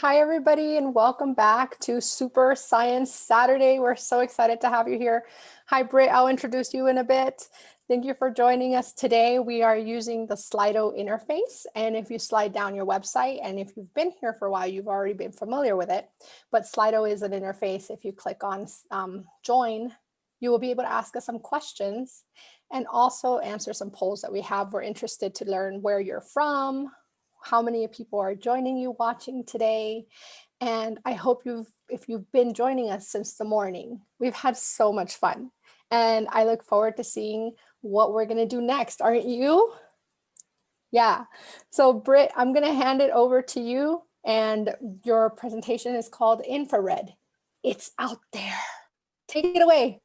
Hi, everybody, and welcome back to Super Science Saturday. We're so excited to have you here. Hi, Britt, I'll introduce you in a bit. Thank you for joining us today. We are using the Slido interface. And if you slide down your website, and if you've been here for a while, you've already been familiar with it. But Slido is an interface. If you click on um, join, you will be able to ask us some questions and also answer some polls that we have. We're interested to learn where you're from, how many people are joining you watching today. And I hope you've, if you've been joining us since the morning, we've had so much fun. And I look forward to seeing what we're gonna do next, aren't you? Yeah, so Britt, I'm gonna hand it over to you and your presentation is called Infrared. It's out there. Take it away.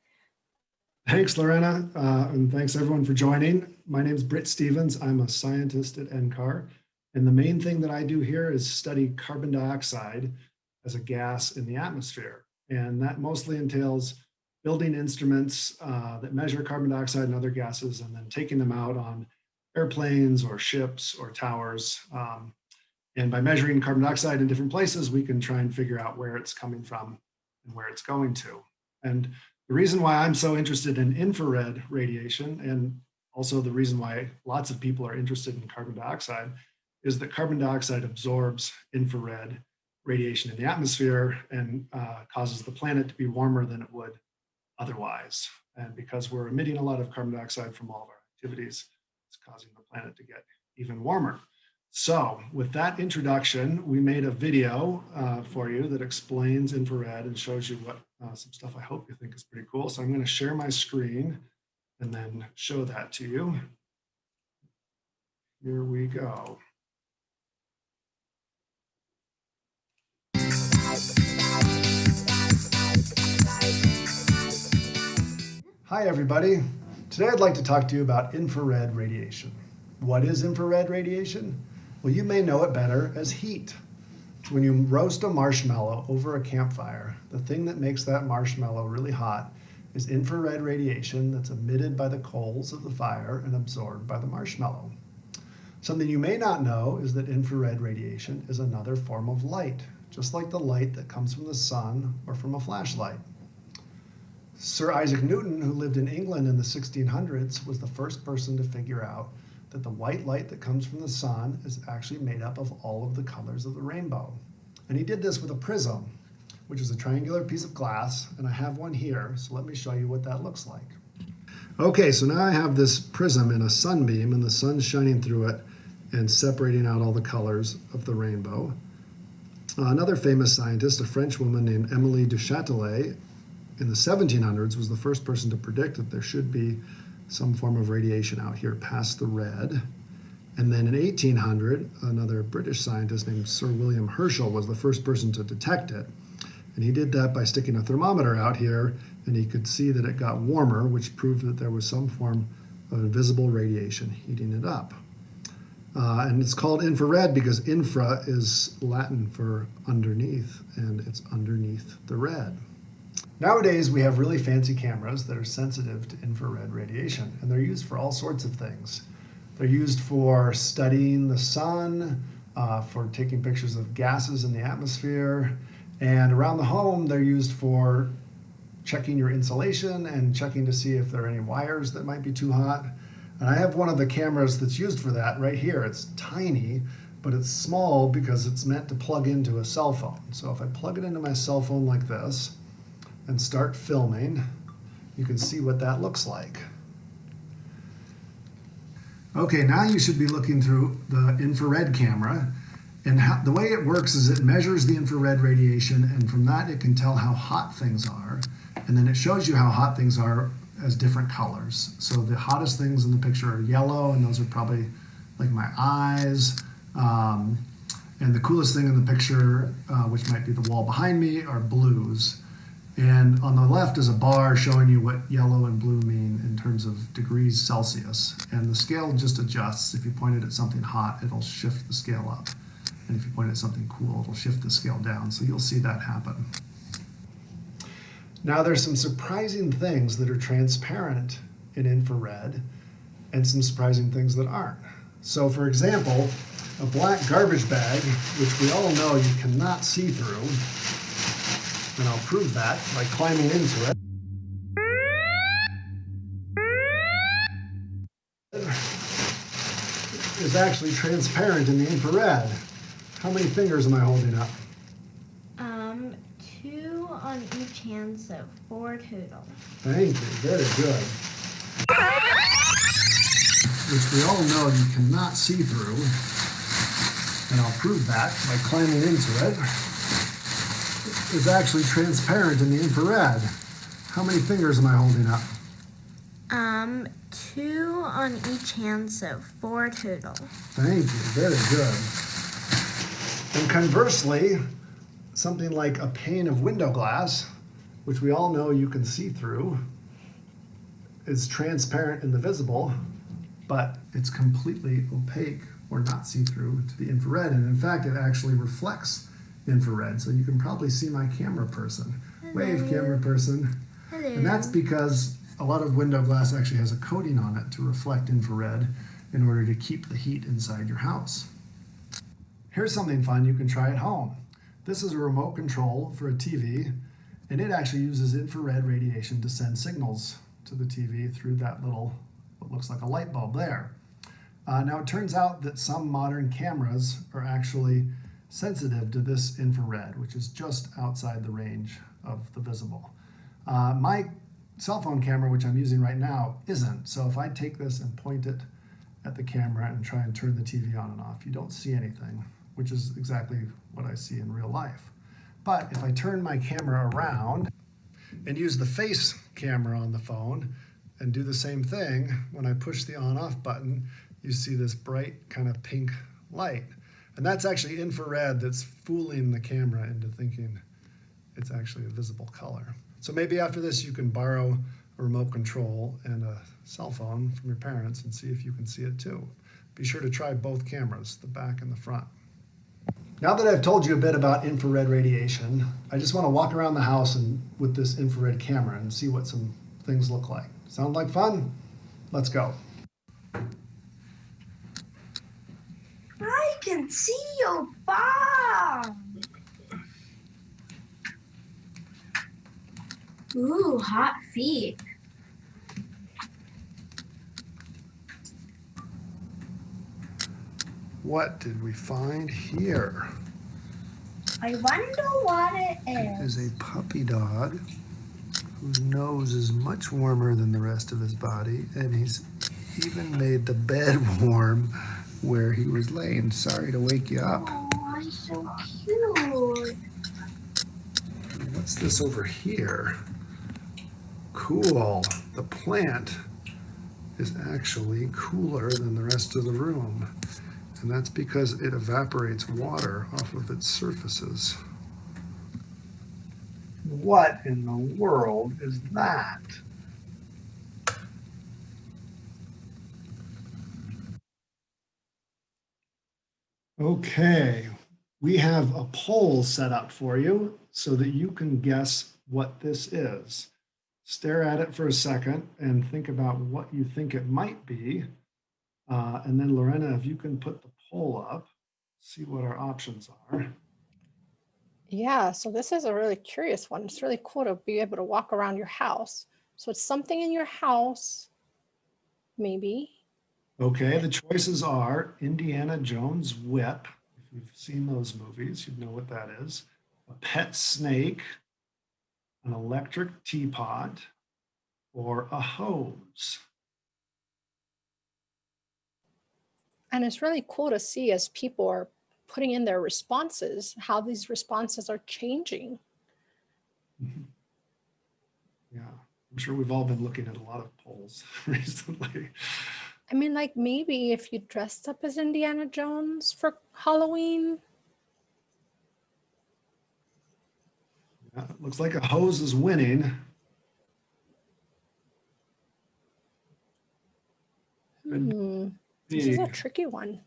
Thanks, Lorena, uh, and thanks everyone for joining. My name is Britt Stevens. I'm a scientist at NCAR. And the main thing that I do here is study carbon dioxide as a gas in the atmosphere. And that mostly entails building instruments uh, that measure carbon dioxide and other gases and then taking them out on airplanes or ships or towers. Um, and by measuring carbon dioxide in different places, we can try and figure out where it's coming from and where it's going to. And the reason why I'm so interested in infrared radiation and also the reason why lots of people are interested in carbon dioxide is that carbon dioxide absorbs infrared radiation in the atmosphere and uh, causes the planet to be warmer than it would otherwise. And because we're emitting a lot of carbon dioxide from all of our activities, it's causing the planet to get even warmer. So with that introduction, we made a video uh, for you that explains infrared and shows you what uh, some stuff I hope you think is pretty cool. So I'm going to share my screen and then show that to you. Here we go. Hi, everybody. Today I'd like to talk to you about infrared radiation. What is infrared radiation? Well, you may know it better as heat. When you roast a marshmallow over a campfire, the thing that makes that marshmallow really hot is infrared radiation that's emitted by the coals of the fire and absorbed by the marshmallow. Something you may not know is that infrared radiation is another form of light, just like the light that comes from the sun or from a flashlight. Sir Isaac Newton, who lived in England in the 1600s, was the first person to figure out that the white light that comes from the sun is actually made up of all of the colors of the rainbow. And he did this with a prism, which is a triangular piece of glass, and I have one here, so let me show you what that looks like. Okay, so now I have this prism in a sunbeam, and the sun's shining through it and separating out all the colors of the rainbow. Uh, another famous scientist, a French woman named Emilie du Châtelet, in the 1700s was the first person to predict that there should be some form of radiation out here past the red. And then in 1800, another British scientist named Sir William Herschel was the first person to detect it. And he did that by sticking a thermometer out here, and he could see that it got warmer, which proved that there was some form of invisible radiation heating it up. Uh, and it's called infrared because infra is Latin for underneath, and it's underneath the red. Nowadays, we have really fancy cameras that are sensitive to infrared radiation, and they're used for all sorts of things. They're used for studying the sun, uh, for taking pictures of gases in the atmosphere, and around the home, they're used for checking your insulation and checking to see if there are any wires that might be too hot. And I have one of the cameras that's used for that right here. It's tiny, but it's small because it's meant to plug into a cell phone. So if I plug it into my cell phone like this, and start filming, you can see what that looks like. Okay, now you should be looking through the infrared camera. And how, the way it works is it measures the infrared radiation, and from that it can tell how hot things are. And then it shows you how hot things are as different colors. So the hottest things in the picture are yellow, and those are probably like my eyes. Um, and the coolest thing in the picture, uh, which might be the wall behind me, are blues. And on the left is a bar showing you what yellow and blue mean in terms of degrees Celsius. And the scale just adjusts. If you point it at something hot, it'll shift the scale up. And if you point at something cool, it'll shift the scale down. So you'll see that happen. Now there's some surprising things that are transparent in infrared and some surprising things that aren't. So for example, a black garbage bag, which we all know you cannot see through. And I'll prove that by climbing into it. Is actually transparent in the infrared. How many fingers am I holding up? On each hand, so four total. Thank you, very good. Which we all know you cannot see through. And I'll prove that by climbing into it. It's actually transparent in the infrared. How many fingers am I holding up? Um, two on each hand, so four total. Thank you, very good. And conversely, something like a pane of window glass, which we all know you can see through, is transparent in the visible, but it's completely opaque or not see-through to the infrared. And in fact, it actually reflects infrared. So you can probably see my camera person. Wave camera person. Hello. And that's because a lot of window glass actually has a coating on it to reflect infrared in order to keep the heat inside your house. Here's something fun you can try at home. This is a remote control for a TV, and it actually uses infrared radiation to send signals to the TV through that little, what looks like a light bulb there. Uh, now it turns out that some modern cameras are actually sensitive to this infrared, which is just outside the range of the visible. Uh, my cell phone camera, which I'm using right now, isn't. So if I take this and point it at the camera and try and turn the TV on and off, you don't see anything, which is exactly what I see in real life. But if I turn my camera around and use the face camera on the phone and do the same thing, when I push the on off button, you see this bright kind of pink light. And that's actually infrared that's fooling the camera into thinking it's actually a visible color. So maybe after this you can borrow a remote control and a cell phone from your parents and see if you can see it too. Be sure to try both cameras, the back and the front. Now that I've told you a bit about infrared radiation, I just want to walk around the house and with this infrared camera and see what some things look like. Sound like fun? Let's go. I can see your bomb. Ooh, hot feet. What did we find here? I wonder what it It is. is a puppy dog whose nose is much warmer than the rest of his body, and he's even made the bed warm where he was laying. Sorry to wake you up. Oh, he's so cute. What's this over here? Cool. The plant is actually cooler than the rest of the room. And that's because it evaporates water off of its surfaces. What in the world is that? Okay, we have a poll set up for you so that you can guess what this is. Stare at it for a second and think about what you think it might be. Uh, and then Lorena, if you can put the poll up, see what our options are. Yeah, so this is a really curious one. It's really cool to be able to walk around your house. So it's something in your house, maybe. Okay, the choices are Indiana Jones whip. If you've seen those movies, you'd know what that is. A pet snake, an electric teapot, or a hose. And it's really cool to see as people are putting in their responses, how these responses are changing. Yeah, I'm sure we've all been looking at a lot of polls recently. I mean, like maybe if you dressed up as Indiana Jones for Halloween, Yeah, looks like a hose is winning. Hmm, this is a tricky one.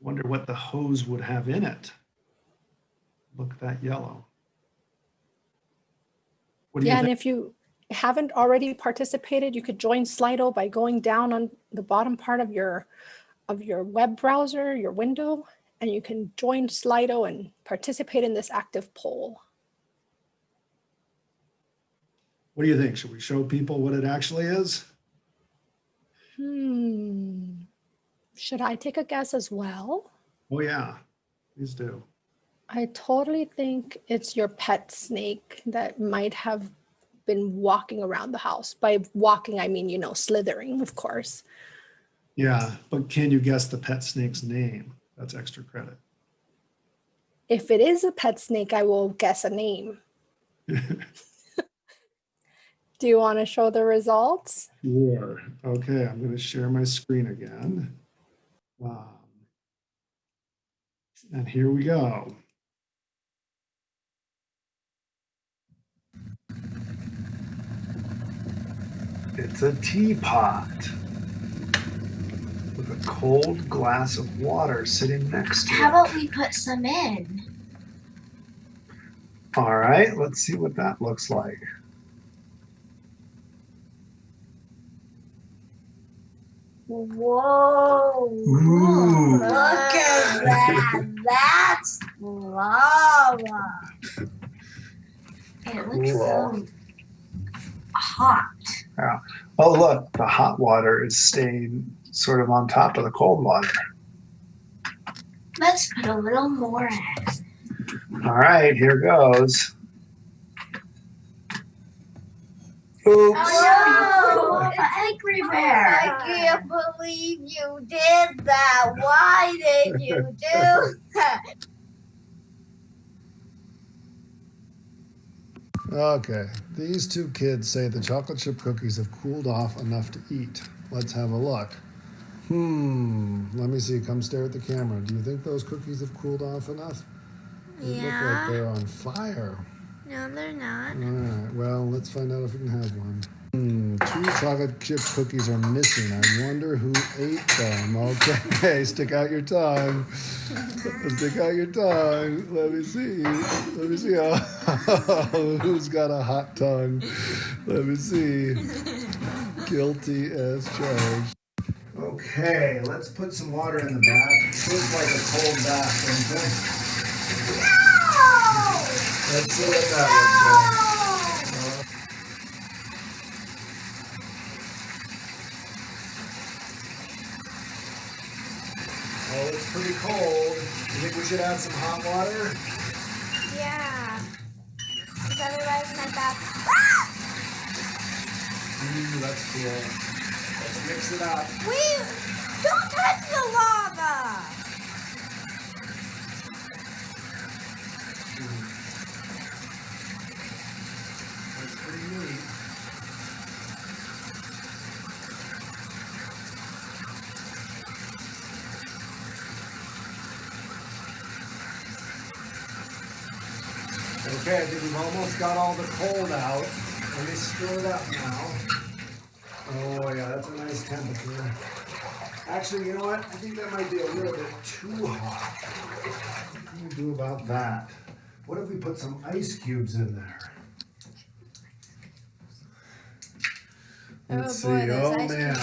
Wonder what the hose would have in it. Look at that yellow. What do you Yeah, and if you haven't already participated, you could join Slido by going down on the bottom part of your of your web browser, your window, and you can join Slido and participate in this active poll. What do you think? Should we show people what it actually is? Hmm. Should I take a guess as well? Oh yeah, please do. I totally think it's your pet snake that might have been walking around the house. By walking, I mean, you know, slithering, of course. Yeah, but can you guess the pet snake's name? That's extra credit. If it is a pet snake, I will guess a name. Do you want to show the results? Sure. Okay, I'm going to share my screen again. Um, and here we go. It's a teapot with a cold glass of water sitting next to How it. How about we put some in? All right, let's see what that looks like. Whoa. Ooh. Look at that. That's lava. It looks so hot. Oh, look, the hot water is staying sort of on top of the cold water. Let's put a little more in. All right, here goes. Oops. Oh, no, angry bear. I can't believe you did that. Why did you do that? Okay, these two kids say the chocolate chip cookies have cooled off enough to eat. Let's have a look. Hmm, let me see. Come stare at the camera. Do you think those cookies have cooled off enough? They look like they're on fire. No, they're not. All right, well, let's find out if we can have one. Hmm, two chocolate chip cookies are missing. I wonder who ate them. Okay, stick out your tongue. Stick out your tongue. Let me see. Let me see. Oh, who's got a hot tongue? Let me see. Guilty as charged. Okay, let's put some water in the bath. It Feels like a cold bath, you? Let's see what that should add some hot water? Yeah. Because otherwise my back. Ooh, that's cool. Let's mix it up. Don't touch the lava! That's pretty neat. Okay, I think we've almost got all the cold out. Let me stir it up now. Oh yeah, that's a nice temperature. Actually, you know what? I think that might be a little bit too hot. What can we do about that? What if we put some ice cubes in there? Let's see. Oh man,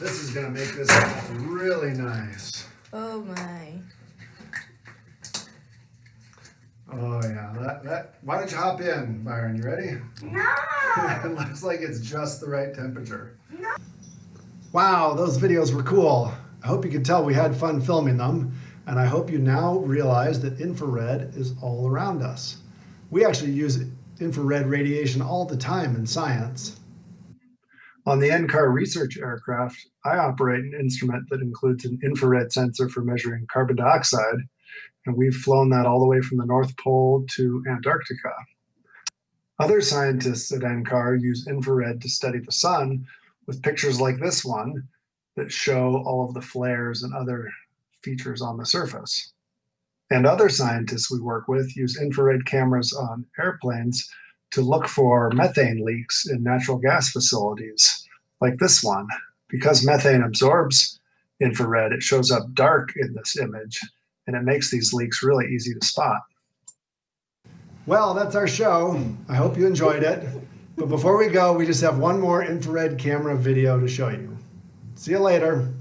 this is gonna make this really nice. Oh my. Oh yeah, that that. Why don't you hop in, Byron? You ready? No. it looks like it's just the right temperature. No. Wow, those videos were cool. I hope you could tell we had fun filming them, and I hope you now realize that infrared is all around us. We actually use infrared radiation all the time in science. On the NCAR research aircraft, I operate an instrument that includes an infrared sensor for measuring carbon dioxide, and we've flown that all the way from the North Pole to Antarctica. Other scientists at NCAR use infrared to study the sun with pictures like this one that show all of the flares and other features on the surface. And other scientists we work with use infrared cameras on airplanes to look for methane leaks in natural gas facilities, like this one. Because methane absorbs infrared, it shows up dark in this image, and it makes these leaks really easy to spot. Well, that's our show. I hope you enjoyed it. But before we go, we just have one more infrared camera video to show you. See you later.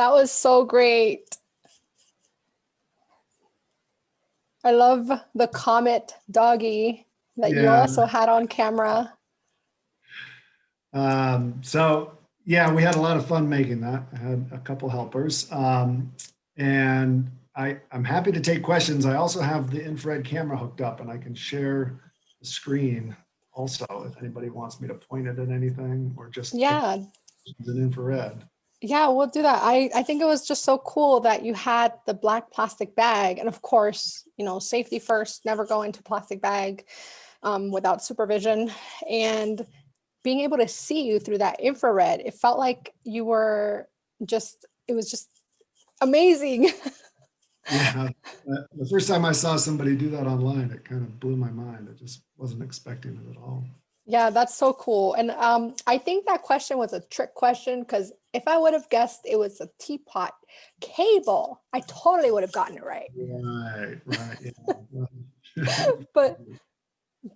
That was so great. I love the comet doggy that you also had on camera. Um, so yeah, we had a lot of fun making that. I had a couple helpers. Um, and I, I'm happy to take questions. I also have the infrared camera hooked up and I can share the screen also if anybody wants me to point it at anything or just Yeah, in infrared. Yeah, we'll do that. I, I think it was just so cool that you had the black plastic bag. And of course, you know, safety first, never go into plastic bag um, without supervision. And being able to see you through that infrared, it felt like you were just, it was just amazing. Yeah, the first time I saw somebody do that online, it kind of blew my mind. I just wasn't expecting it at all. Yeah, that's so cool. And um, I think that question was a trick question because if I would have guessed it was a teapot cable, I totally would have gotten it right. Right, right. Yeah. But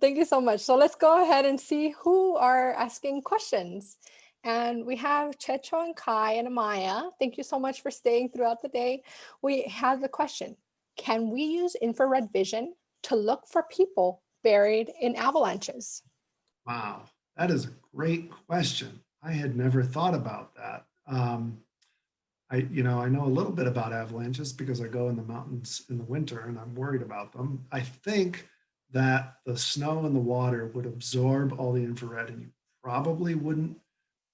thank you so much. So let's go ahead and see who are asking questions. And we have Checho and Kai and Amaya. Thank you so much for staying throughout the day. We have the question, can we use infrared vision to look for people buried in avalanches? Wow, that is a great question. I had never thought about that. Um, I, you know, I know a little bit about avalanches because I go in the mountains in the winter and I'm worried about them. I think that the snow and the water would absorb all the infrared and you probably wouldn't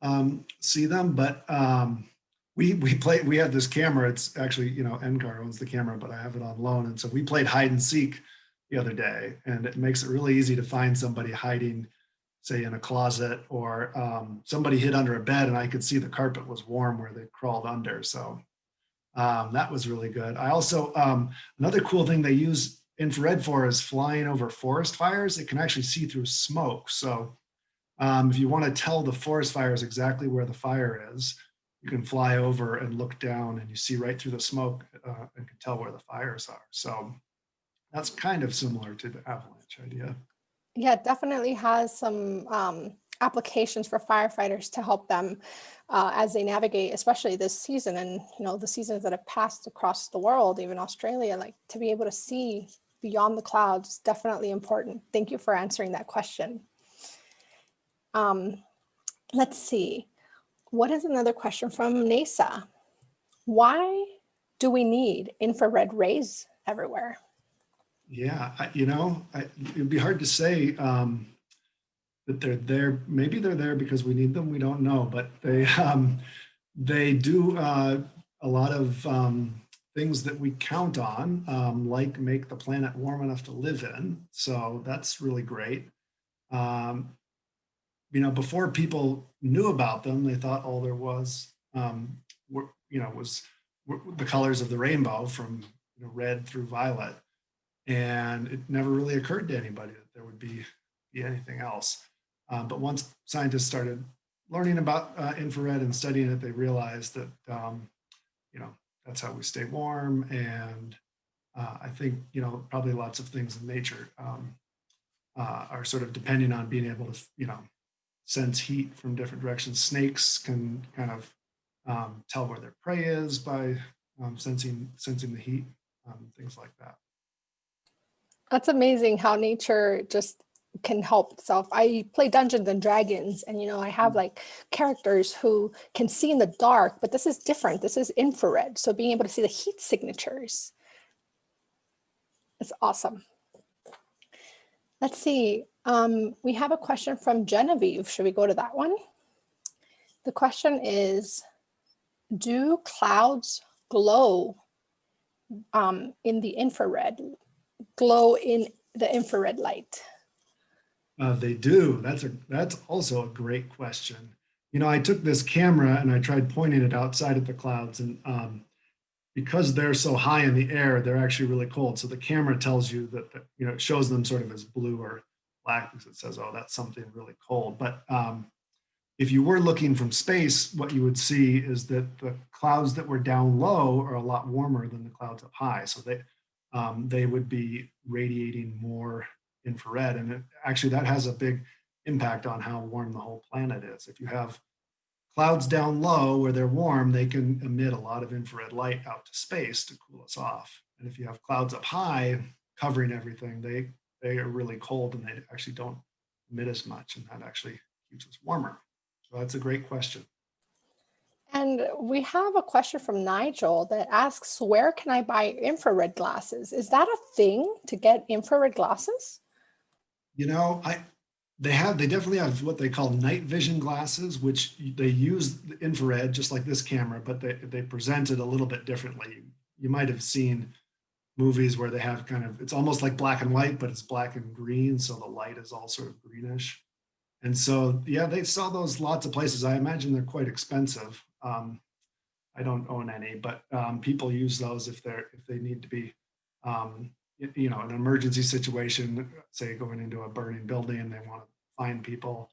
um, see them. But um, we we play we have this camera. It's actually you know NCAR owns the camera, but I have it on loan, and so we played hide and seek the other day, and it makes it really easy to find somebody hiding say in a closet or um, somebody hid under a bed and I could see the carpet was warm where they crawled under. So um, that was really good. I also, um, another cool thing they use infrared for is flying over forest fires. It can actually see through smoke. So um, if you want to tell the forest fires exactly where the fire is, you can fly over and look down and you see right through the smoke uh, and can tell where the fires are. So that's kind of similar to the avalanche idea. Yeah, it definitely has some um, applications for firefighters to help them uh, as they navigate, especially this season and you know the seasons that have passed across the world, even Australia. Like to be able to see beyond the clouds is definitely important. Thank you for answering that question. Um, let's see. What is another question from NASA? Why do we need infrared rays everywhere? Yeah, I, you know, I, it'd be hard to say um, that they're there. Maybe they're there because we need them. We don't know, but they um, they do uh, a lot of um, things that we count on, um, like make the planet warm enough to live in. So that's really great. Um, you know, before people knew about them, they thought all there was, um, were, you know, was were the colors of the rainbow from you know, red through violet and it never really occurred to anybody that there would be, be anything else. Um, but once scientists started learning about uh, infrared and studying it, they realized that, um, you know, that's how we stay warm. And uh, I think, you know, probably lots of things in nature um, uh, are sort of depending on being able to, you know, sense heat from different directions. Snakes can kind of um, tell where their prey is by um, sensing, sensing the heat, um, things like that. That's amazing how nature just can help itself. I play Dungeons and Dragons and, you know, I have like characters who can see in the dark, but this is different. This is infrared. So being able to see the heat signatures is awesome. Let's see. Um, we have a question from Genevieve. Should we go to that one? The question is, do clouds glow um, in the infrared, glow in the infrared light? Uh, they do. That's a that's also a great question. You know, I took this camera and I tried pointing it outside at the clouds, and um, because they're so high in the air, they're actually really cold. So the camera tells you that, that you know it shows them sort of as blue or black because it says, "Oh, that's something really cold." But um, if you were looking from space, what you would see is that the clouds that were down low are a lot warmer than the clouds up high. So they um, they would be radiating more infrared. And it, actually that has a big impact on how warm the whole planet is. If you have clouds down low where they're warm, they can emit a lot of infrared light out to space to cool us off. And if you have clouds up high covering everything, they, they are really cold and they actually don't emit as much and that actually keeps us warmer. So that's a great question. And we have a question from Nigel that asks, where can I buy infrared glasses? Is that a thing to get infrared glasses? You know, I they have they definitely have what they call night vision glasses, which they use infrared just like this camera, but they they present it a little bit differently. You might have seen movies where they have kind of it's almost like black and white, but it's black and green, so the light is all sort of greenish. And so, yeah, they sell those lots of places. I imagine they're quite expensive. Um, I don't own any, but um, people use those if they're if they need to be um, you know, an emergency situation, say going into a burning building and they want to find people,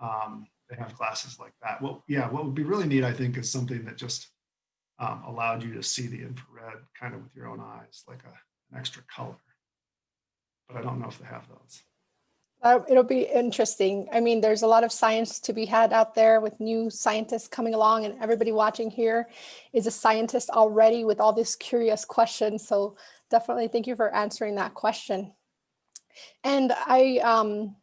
um, they have classes like that. Well, yeah, what would be really neat, I think, is something that just um, allowed you to see the infrared kind of with your own eyes, like a, an extra color. But I don't know if they have those. Uh, it'll be interesting. I mean, there's a lot of science to be had out there with new scientists coming along and everybody watching here is a scientist already with all this curious questions. So definitely thank you for answering that question. And I um,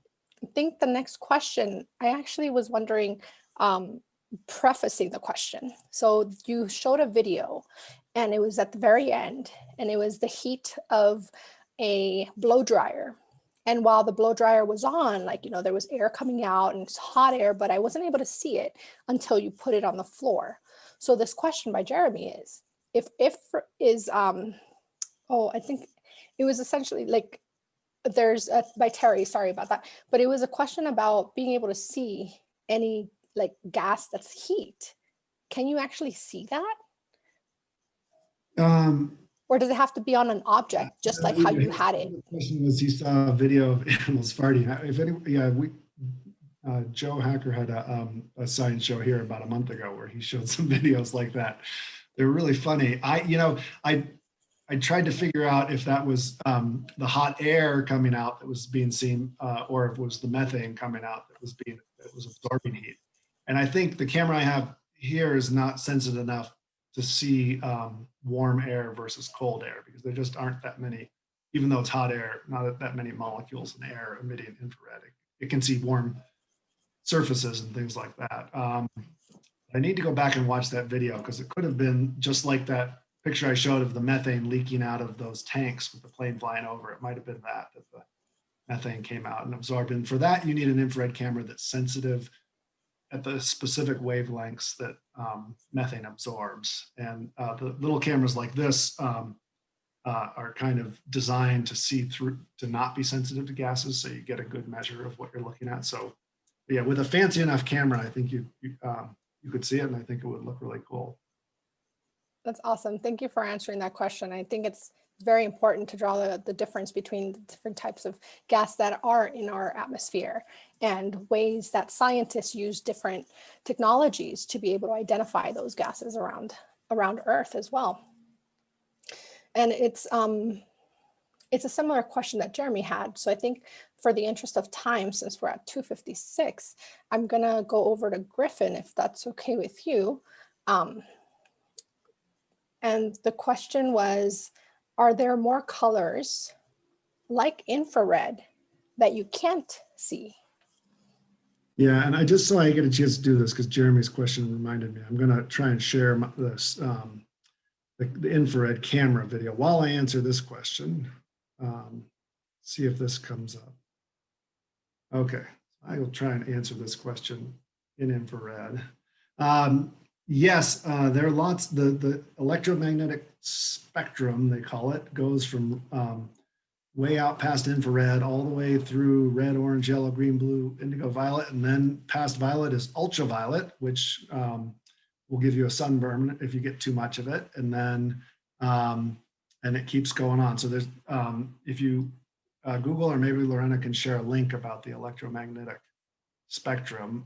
think the next question, I actually was wondering, um, prefacing the question. So you showed a video and it was at the very end and it was the heat of a blow dryer. And while the blow dryer was on, like, you know, there was air coming out and it's hot air, but I wasn't able to see it until you put it on the floor. So this question by Jeremy is, if if is um, oh, I think it was essentially like there's a, by Terry, sorry about that, but it was a question about being able to see any like gas that's heat. Can you actually see that? Um, or does it have to be on an object, just like how you had it? The question was, he saw a video of animals farting. If any, yeah, we, uh, Joe Hacker had a, um, a science show here about a month ago where he showed some videos like that. They're really funny. I, you know, I I tried to figure out if that was um, the hot air coming out that was being seen, uh, or if it was the methane coming out that was being that was absorbing heat. And I think the camera I have here is not sensitive enough to see um, warm air versus cold air because there just aren't that many, even though it's hot air, not that many molecules in air emitting infrared. It, it can see warm surfaces and things like that. Um, I need to go back and watch that video because it could have been just like that picture I showed of the methane leaking out of those tanks with the plane flying over, it might have been that, that the methane came out and absorbed. And for that, you need an infrared camera that's sensitive at the specific wavelengths that um, methane absorbs. And uh, the little cameras like this um, uh, are kind of designed to see through, to not be sensitive to gases. So you get a good measure of what you're looking at. So yeah, with a fancy enough camera, I think you, you, um, you could see it and I think it would look really cool. That's awesome. Thank you for answering that question. I think it's very important to draw the, the difference between the different types of gas that are in our atmosphere and ways that scientists use different technologies to be able to identify those gases around, around Earth as well. And it's, um, it's a similar question that Jeremy had. So I think for the interest of time, since we're at 256, I'm gonna go over to Griffin, if that's okay with you. Um, and the question was, are there more colors like infrared that you can't see. Yeah, and I just so I get a chance to do this because Jeremy's question reminded me. I'm going to try and share my, this um, the, the infrared camera video while I answer this question. Um, see if this comes up. Okay, I will try and answer this question in infrared. Um, yes, uh, there are lots. The the electromagnetic spectrum they call it goes from um, way out past infrared, all the way through red, orange, yellow, green, blue, indigo, violet, and then past violet is ultraviolet, which um, will give you a sunburn if you get too much of it. And then, um, and it keeps going on. So there's, um, if you uh, Google or maybe Lorena can share a link about the electromagnetic spectrum.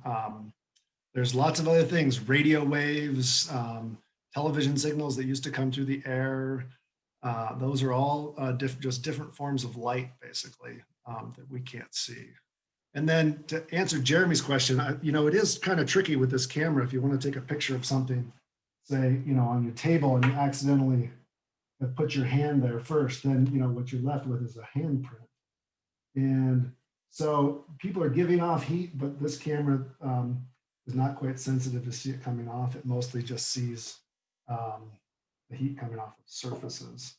There's lots of other things, radio waves, um, television signals that used to come through the air, uh, those are all uh, diff just different forms of light, basically, um, that we can't see. And then to answer Jeremy's question, I, you know, it is kind of tricky with this camera. If you want to take a picture of something, say, you know, on your table and you accidentally have put your hand there first, then, you know, what you're left with is a handprint. And so people are giving off heat, but this camera um, is not quite sensitive to see it coming off. It mostly just sees um, the heat coming off of surfaces.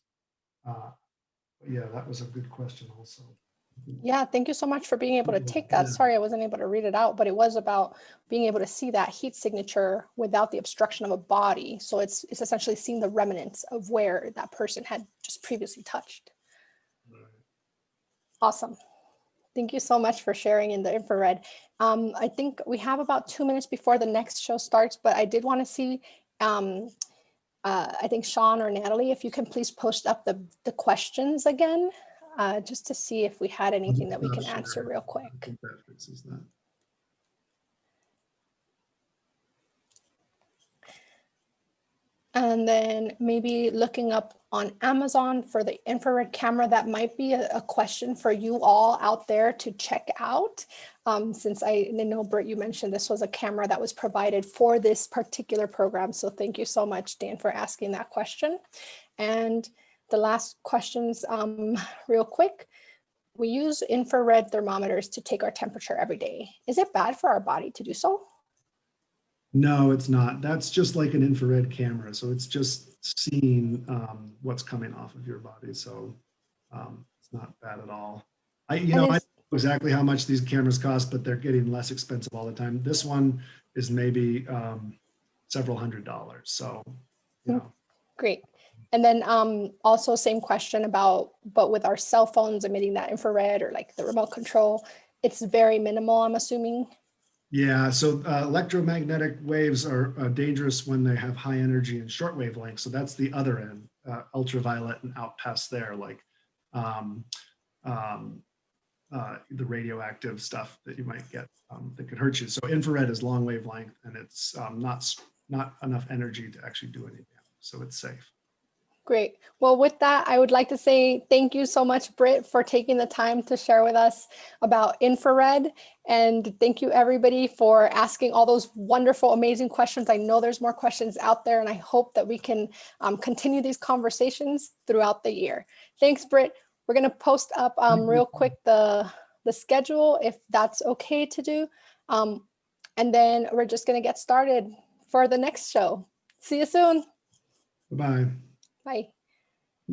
Uh, but yeah, that was a good question also. Yeah, thank you so much for being able to take that. Sorry, I wasn't able to read it out, but it was about being able to see that heat signature without the obstruction of a body. So it's it's essentially seeing the remnants of where that person had just previously touched. Awesome. Thank you so much for sharing in the infrared. Um, I think we have about two minutes before the next show starts, but I did want to see, um, uh, I think Sean or Natalie, if you can please post up the, the questions again, uh, just to see if we had anything that we can answer real quick. think that fixes that. And then maybe looking up on Amazon for the infrared camera, that might be a, a question for you all out there to check out. Um, since I know, Britt, you mentioned this was a camera that was provided for this particular program. So thank you so much, Dan, for asking that question. And the last questions, um, real quick. We use infrared thermometers to take our temperature every day. Is it bad for our body to do so? No, it's not. That's just like an infrared camera. So it's just seeing um, what's coming off of your body. So um, it's not bad at all. I, you And know, I don't know exactly how much these cameras cost, but they're getting less expensive all the time. This one is maybe um, several hundred dollars. So, you Mm. know, Great. And then um, also same question about, but with our cell phones emitting that infrared or like the remote control, it's very minimal, I'm assuming. Yeah, so uh, electromagnetic waves are uh, dangerous when they have high energy and short wavelengths. So that's the other end, uh, ultraviolet and out past there, like um, um, uh, the radioactive stuff that you might get um, that could hurt you. So infrared is long wavelength and it's um, not not enough energy to actually do anything. So it's safe. Great. Well, with that, I would like to say thank you so much, Britt, for taking the time to share with us about infrared. And thank you everybody for asking all those wonderful, amazing questions. I know there's more questions out there and I hope that we can um, continue these conversations throughout the year. Thanks, Britt. We're gonna post up um, real quick the, the schedule if that's okay to do. Um, and then we're just gonna get started for the next show. See you soon. Bye-bye. Bye.